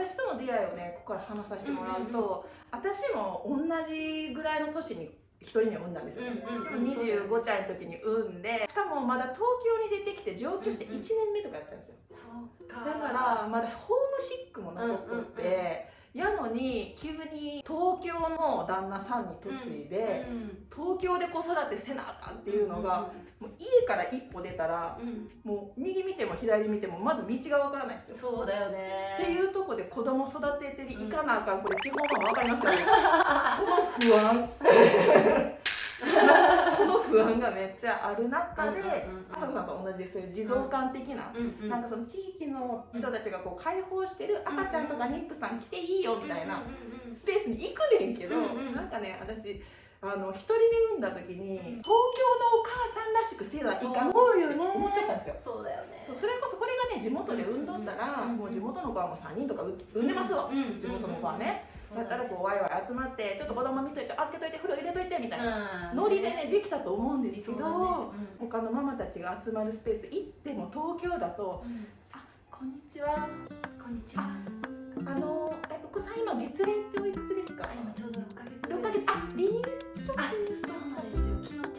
私との出会いをねここから話させてもらうと、私も同じぐらいの年に一人に産んだんですよ、うんうんうん25歳の時に産んでしかもまだ東京に出てきて上京して1年目とかやったんですよ、そうか。だからまだホームシックも残っとって、うんうんに急に東京の旦那さんに嫁いで、東京で子育てせなあかんっていうのが、もう家から一歩出たらうん。うんもう右見ても左見てもまず道がわからないんですよ。そうだよね。っていうとこで子供育てていかなあかんこれ地方ママわかりますよね。その不安 その不安がめっちゃある中で朝子さんと同じですそういう児童館的な、うんうん。なんかその地域の人たちがこう解放してる赤ちゃんとか妊婦さん来ていいよみたいなスペースに行くねんけど、うんうん。なんかね私あの一人目産んだ時に東京のお母さんらしくせないかん思うよね思っちゃったんですよ。そうだよね。それこそこれがね地元で産んどったら、うんもう地元の子はもう3人とか産産んでますわ、うん。地元の子はね、だったらこうワイワイ集まってちょっと子供見といて預けといて風呂入れといてみたいな、うん。ノリでねできたと思うんですけど、他のママたちが集まるスペース行っても東京だとうん「あこんにちは。こんにちは。あのえお子さん今月齢っておいくつですか?」あ今ちょうど6ヶ月6ヶ月。あ離乳食あそうなんですよ。昨日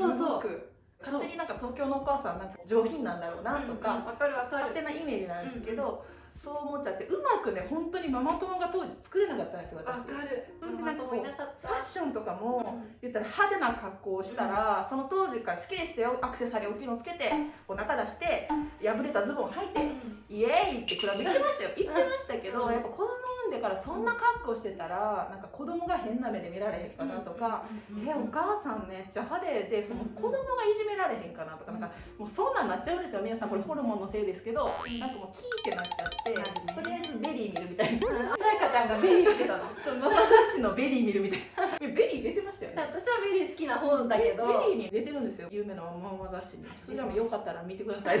そうそう。勝手になんか東京のお母さんなんか上品なんだろうなとか、わかるわか勝手なイメージなんですけど、そう思っちゃってうまくね本当にママ友が当時作れなかったんですよわ私かる。うんなんかこういなかったファッションとかも、うん。言ったら派手な格好をしたら、その当時から好きでしたよアクセサリー大きいのつけて、お腹出して破れたズボン履いて、イエーイってクラブ行ってましたよ。行ってましたけど、うん。やっぱ子供産んでからそんな格好してたらなんか子供が変な目で見られへんかなとか、うんえお母さんめっちゃ派手でその子供がいじめられへんかなとかなんかもうそんなんなっちゃうんですよ。皆さんこれホルモンのせいですけどなんかもうキーってなっちゃってとりあえず VERY見るみたいな。さやかちゃんが VERY見てたの。そのママ雑誌の VERY見るみたいな。え VERY出てましたよね？私は VERY好きな方だけど。 VERYに出てるんですよ。有名なママ雑誌に。それじゃあよかったら見てください。い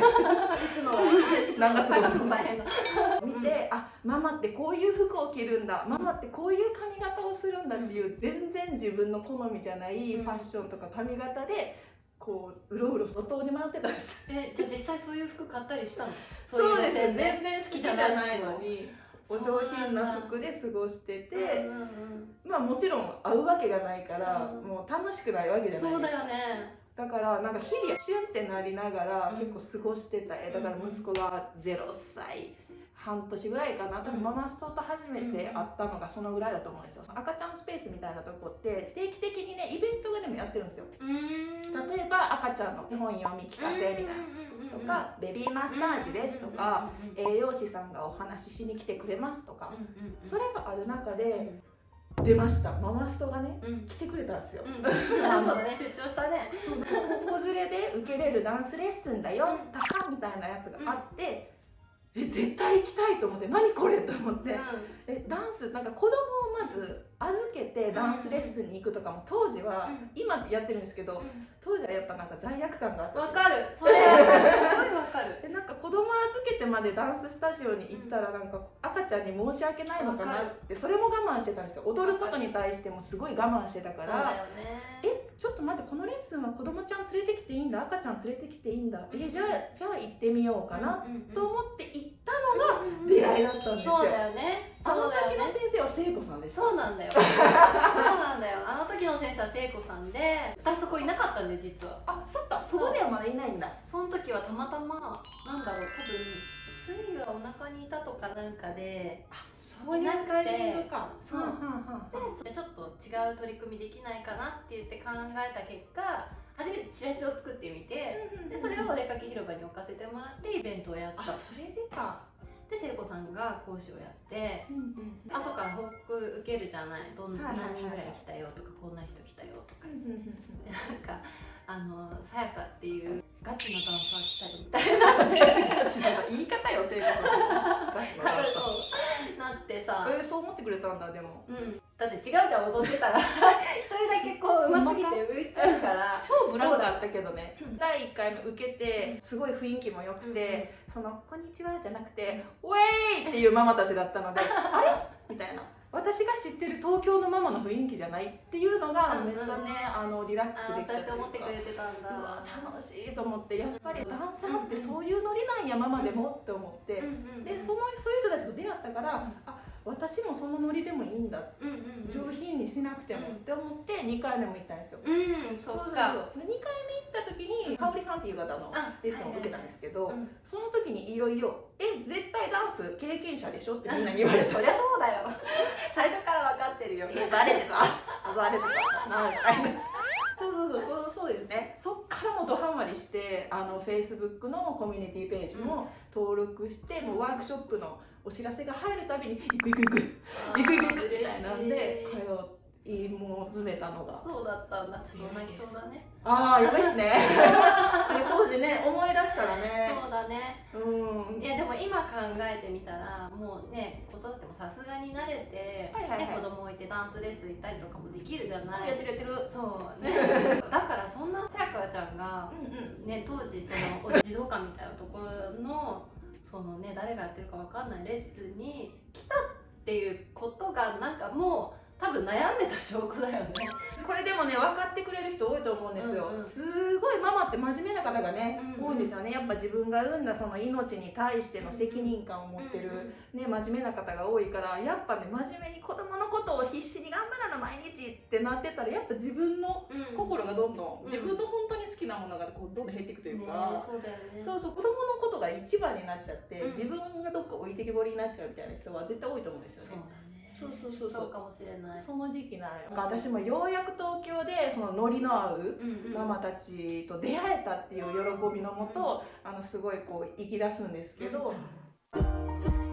つの何月探すの大変だ。見て、あママってこういう服を着るんだ。ママってこういう髪型をするんだっていう、全然自分の好みじゃないファッションとか髪型でこううろうろ路頭に迷ってたんです。えじゃあ実際そういう服買ったりしたの？そうですね。全然好きじゃないのにお上品な服で過ごしてて、うんうんうんまあもちろん会うわけがないから、うん。もう楽しくないわけじゃないそうだよね。だからなんか日々シュンってなりながらうん。結構過ごしてた、えだから息子が0歳半年ぐらいかな。多分ママストと初めて会ったのがそのぐらいだと思うんですよ。赤ちゃんスペースみたいなとこって定期的にねイベントがでもやってるんですよ。うん。例えば赤ちゃんの本読み聞かせみたいなとかベビーマッサージですとか栄養士さんがお話ししに来てくれますとかそれがある中で出ました。ママストがねうん。来てくれたんですよ。うん。そうだね。出張したね。子連れで受けれるダンスレッスンだよ。うん。タカみたいなやつがあって、え絶対行きたいと思って何これと思って、えダンスなんか子供をまず預けてダンスレッスンに行くとかも当時は、うん。今やってるんですけど当時はやっぱなんか罪悪感があった。わかる。それはすごいわかる。でなんか子供預けてまでダンススタジオに行ったらなんか赤ちゃんに申し訳ないのかなってそれも我慢してたんですよ。踊ることに対してもすごい我慢してたかそうだらよね。えちょっと待ってこのレッスンは子供ちゃん連れてきていいんだ？赤ちゃん連れてきていいんだ？えじゃあじゃあ行ってみようかな？と思って行ったのが出会いだったんですよ。そうだよね。あの時の先生は聖子さんでした。そうなんだよ。そうなんだよ。あの時の先生は聖子さんで私そこいなかったんだよ実は。あそっか。そこではまだいないんだ。その時はたまたまなんだろう多分スイがお腹にいたとかなんかでそういうタイミングか。そう。はんはんはんでちょっと違う取り組みできないかなって言って考えた結果初めてチラシを作ってみてでそれをお出かけ広場に置かせてもらってイベントをやった。あそれでか。で聖子さんが講師をやってうんうん後から報告受けるじゃない。どんはいはいはい何人ぐらい来たよとかこんな人来たよとか。うんうんうん。でなんかあのさやかっていうガチのダンサー来たよみたいな。言い方よ聖子さんガチのなってさ、えーそう思ってくれたんだでも。うん、だって違うじゃん踊ってたら。一人だけこううますぎて浮いちゃうから。超ブランクだったけどね。うん第1回目受けてすごい雰囲気も良くて、その「こんにちは」じゃなくて「ウェーイ!」っていうママたちだったので「あれ?」みたいな「私が知ってる東京のママの雰囲気じゃないっていうのがうんうんめっちゃね、あのリラックスできたというか。思ってくれてたんだ。うわ楽しいと思ってやっぱりダンサーってそういうノリなんやママでもって思って、うんうんうんでそのそういう人たちと出会ったから、あ私もそのノリでもいいんだ。うんうんうん。上品にしなくても。って思って2回目も行ったんですよ。うんそっかで2回目行った時に香織さんっていう方のあレッスンを受けたんですけど、うん。その時にいよいよ「え絶対ダンス経験者でしょ?」ってみんなに言われてそりゃそうだよ。最初から分かってるよ。えバレてた。バレてた。なみたいなそうそうそうそうそうですねからもうドハマりしてあの Facebook のコミュニティページも登録して、もうワークショップのお知らせが入るたびに「行く行く行く行く行く行く」みたいなんで通いもう詰めたのが。そうだったんだ。ちょっと泣きそうだね。ああやばいっすね。で当時ね思い出したらね。そうだね。うん。いやでも今考えてみたらもうね子育てもさすがに慣れて、はいはいはい。ね、子供置いてダンスレッスン行ったりとかもできるじゃない。やってるやってる。そうね。だからそんなさやかちゃんがうんうん。ね当時その児童館みたいなところのそのね誰がやってるかわかんないレッスンに来たっていうことがなんかもう多分悩んでた証拠だよね。これでもね分かってくれる人多いと思うんですよ、うんうん。すごいママって真面目な方がね、うんうん。多いんですよね。やっぱ自分が産んだその命に対しての責任感を持ってる、ね、真面目な方が多いからやっぱね真面目に子供のことを必死に頑張らな毎日ってなってたらやっぱ自分の心がどんどん、うん。自分の本当に好きなものがこうどんどん減っていくというねか、そうだよね。そうそう子供のことが一番になっちゃって、うん。自分がどっか置いてけぼりになっちゃうみたいな人は絶対多いと思うんですよね。そうそうそうそう。かもしれない。その時期なんよ。私もようやく東京でそのノリの合うママたちと出会えたっていう喜びのもとあのすごいこう生き出すんですけど、うん